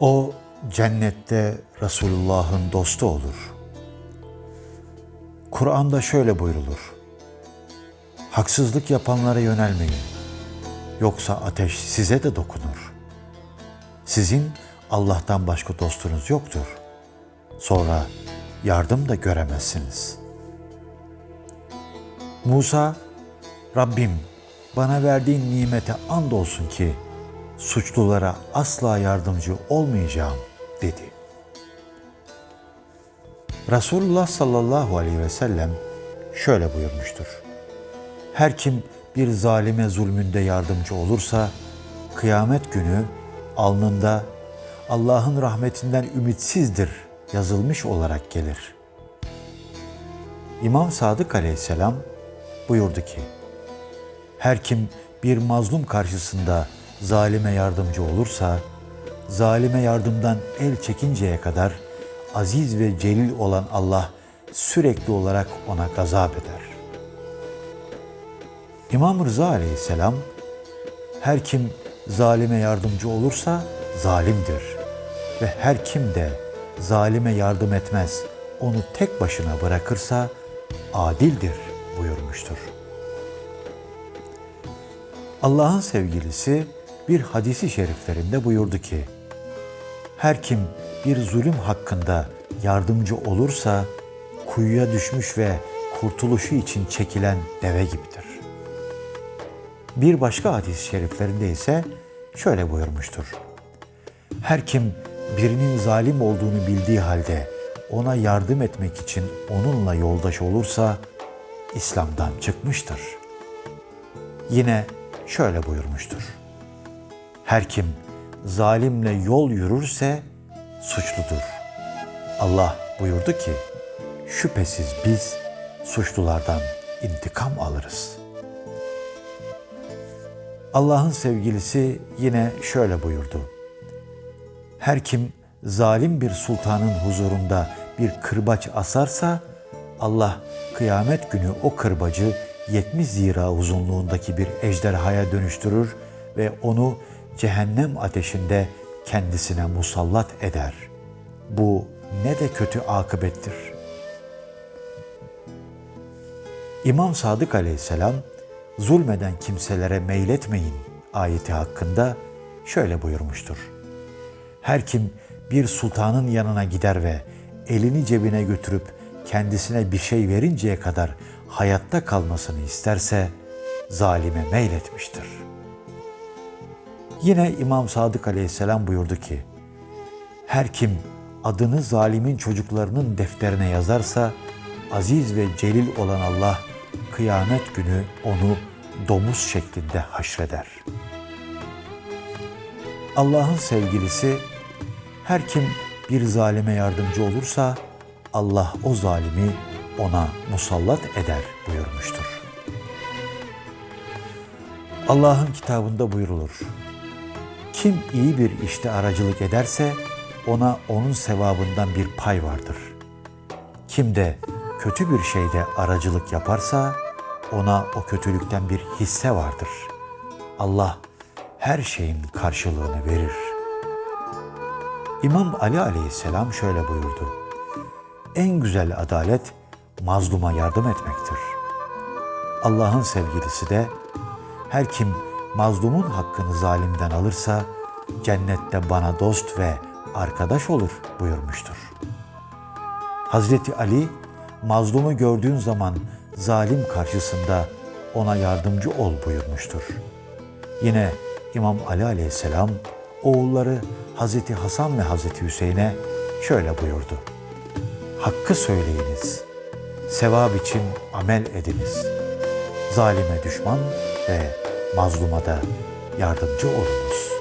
O cennette Resulullah'ın dostu olur. Kur'an'da şöyle buyrulur. Haksızlık yapanlara yönelmeyin. Yoksa ateş size de dokunur. Sizin Allah'tan başka dostunuz yoktur. Sonra yardım da göremezsiniz. Musa, Rabbim bana verdiğin nimete andolsun ki suçlulara asla yardımcı olmayacağım dedi. Resulullah sallallahu aleyhi ve sellem şöyle buyurmuştur. Her kim bir zalime zulmünde yardımcı olursa kıyamet günü alnında Allah'ın rahmetinden ümitsizdir yazılmış olarak gelir. İmam Sadık aleyhisselam buyurdu ki, her kim bir mazlum karşısında zalime yardımcı olursa, zalime yardımdan el çekinceye kadar aziz ve celil olan Allah sürekli olarak ona gazap eder. İmam Rıza aleyhisselam, her kim zalime yardımcı olursa zalimdir ve her kim de zalime yardım etmez, onu tek başına bırakırsa adildir buyurmuştur. Allah'ın sevgilisi bir hadisi şeriflerinde buyurdu ki, her kim bir zulüm hakkında yardımcı olursa kuyuya düşmüş ve kurtuluşu için çekilen deve gibidir. Bir başka hadis-i şeriflerinde ise şöyle buyurmuştur. Her kim birinin zalim olduğunu bildiği halde ona yardım etmek için onunla yoldaş olursa İslam'dan çıkmıştır. Yine şöyle buyurmuştur. Her kim zalimle yol yürürse suçludur. Allah buyurdu ki, şüphesiz biz suçlulardan intikam alırız. Allah'ın sevgilisi yine şöyle buyurdu. Her kim zalim bir sultanın huzurunda bir kırbaç asarsa Allah kıyamet günü o kırbacı 70 zira uzunluğundaki bir ejderhaya dönüştürür ve onu cehennem ateşinde kendisine musallat eder. Bu ne de kötü akıbettir. İmam Sadık aleyhisselam zulmeden kimselere meyletmeyin ayeti hakkında şöyle buyurmuştur. Her kim bir sultanın yanına gider ve elini cebine götürüp kendisine bir şey verinceye kadar hayatta kalmasını isterse zalime meyletmiştir. Yine İmam Sadık aleyhisselam buyurdu ki, her kim adını zalimin çocuklarının defterine yazarsa, aziz ve celil olan Allah kıyamet günü onu domuz şeklinde haşreder. Allah'ın sevgilisi, her kim bir zalime yardımcı olursa, Allah o zalimi ona musallat eder buyurmuştur. Allah'ın kitabında buyrulur. Kim iyi bir işte aracılık ederse ona onun sevabından bir pay vardır. Kim de kötü bir şeyde aracılık yaparsa ona o kötülükten bir hisse vardır. Allah her şeyin karşılığını verir. İmam Ali aleyhisselam şöyle buyurdu. En güzel adalet mazluma yardım etmektir. Allah'ın sevgilisi de her kim mazlumun hakkını zalimden alırsa cennette bana dost ve arkadaş olur buyurmuştur. Hazreti Ali mazlumu gördüğün zaman zalim karşısında ona yardımcı ol buyurmuştur. Yine İmam Ali aleyhisselam oğulları Hazreti Hasan ve Hazreti Hüseyin'e şöyle buyurdu. Hakkı söyleyiniz, sevap için amel ediniz. Zalime düşman ve mazluma da yardımcı olunuz.''